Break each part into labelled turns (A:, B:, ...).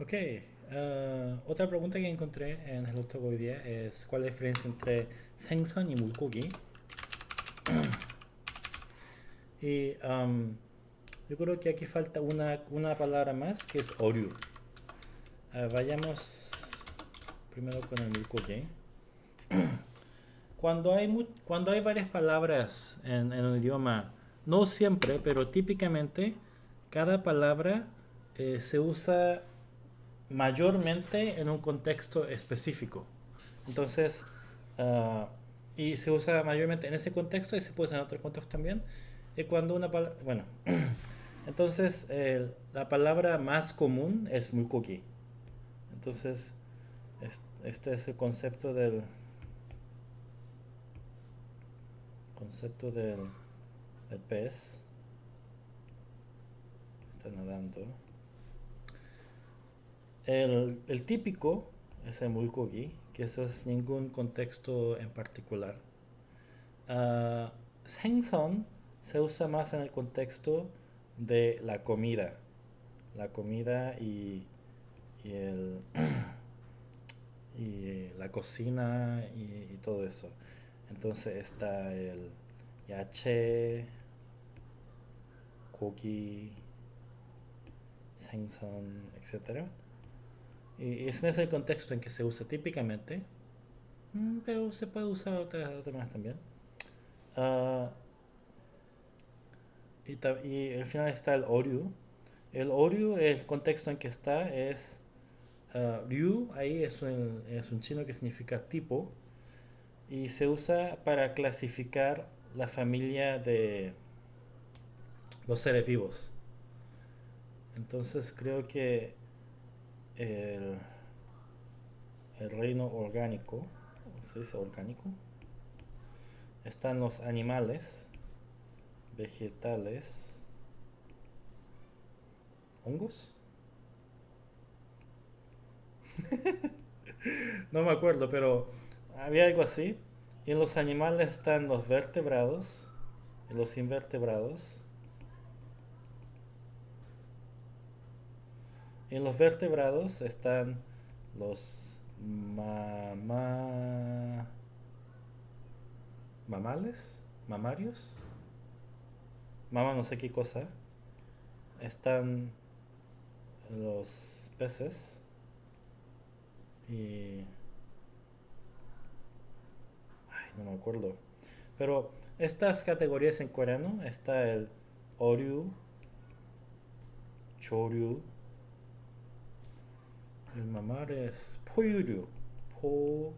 A: Ok, uh, otra pregunta que encontré en el otro hoy día es cuál es la diferencia entre 생선 y 물고기. y um, yo creo que aquí falta una, una palabra más que es oru. Uh, vayamos primero con el mulgogi. Cuando hay, mu- cuando hay varias palabras en, en un idioma, no siempre, pero típicamente, cada palabra eh, se usa mayormente en un contexto específico. Entonces, ah, y se usa mayormente en ese contexto y se puede usar en otros contextos también. Y cuando una palabra, bueno, entonces la palabra más común es mulgogi. Entonces, es- este es el concepto del concepto del, del pez. Está nadando. El, típico es el mulkogi, que eso es ningún contexto en particular. Ah, uh, Sengson se usa más en el contexto de la comida. La comida y, el, y eh, la cocina y, todo eso. Entonces está el yache, kogi, sengson, etcétera. 선, etc. Y ese es el contexto en que se usa típicamente, mm, pero se puede usar otras otras más también. Ah, y, y al final está el oryu. El oryu, el contexto en que está es ah, ryu, ahí es un, es un chino que significa tipo, y se usa para clasificar la familia de los seres vivos. Entonces creo que el, reino orgánico, ¿se dice orgánico? Están los animales, vegetales, hongos. No me acuerdo, pero había algo así. Y en los animales están los vertebrados y los invertebrados. En los vertebrados están los mama... mamales, mamarios, mama no sé qué cosa. Están los peces y... Ay, no me acuerdo. Pero estas categorías en coreano está el oryu, choryu, el mamar es 포유류, 포유류.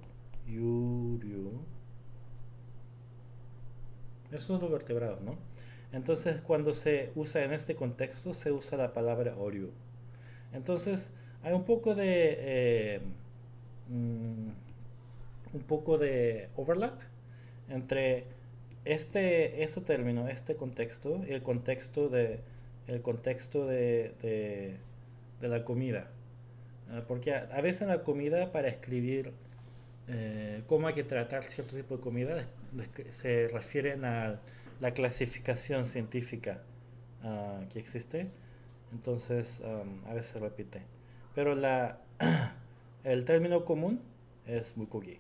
A: Esos son los vertebrados, ¿no? Entonces, cuando se usa en este contexto, se usa la palabra oryu. Entonces, hay un poco de eh, mm, un poco de overlap entre este, este término, este contexto, y el contexto de el contexto de, de, de la comida. Ah, Porque a, a veces la comida para escribir eh, cómo hay que tratar cierto tipo de comida se refieren a la clasificación científica ah, que existe. Entonces am, a veces se repite. Pero la, el término común es mukogi.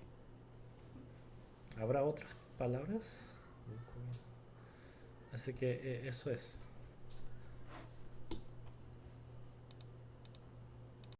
A: ¿Habrá otras palabras? Así que eh, eso es.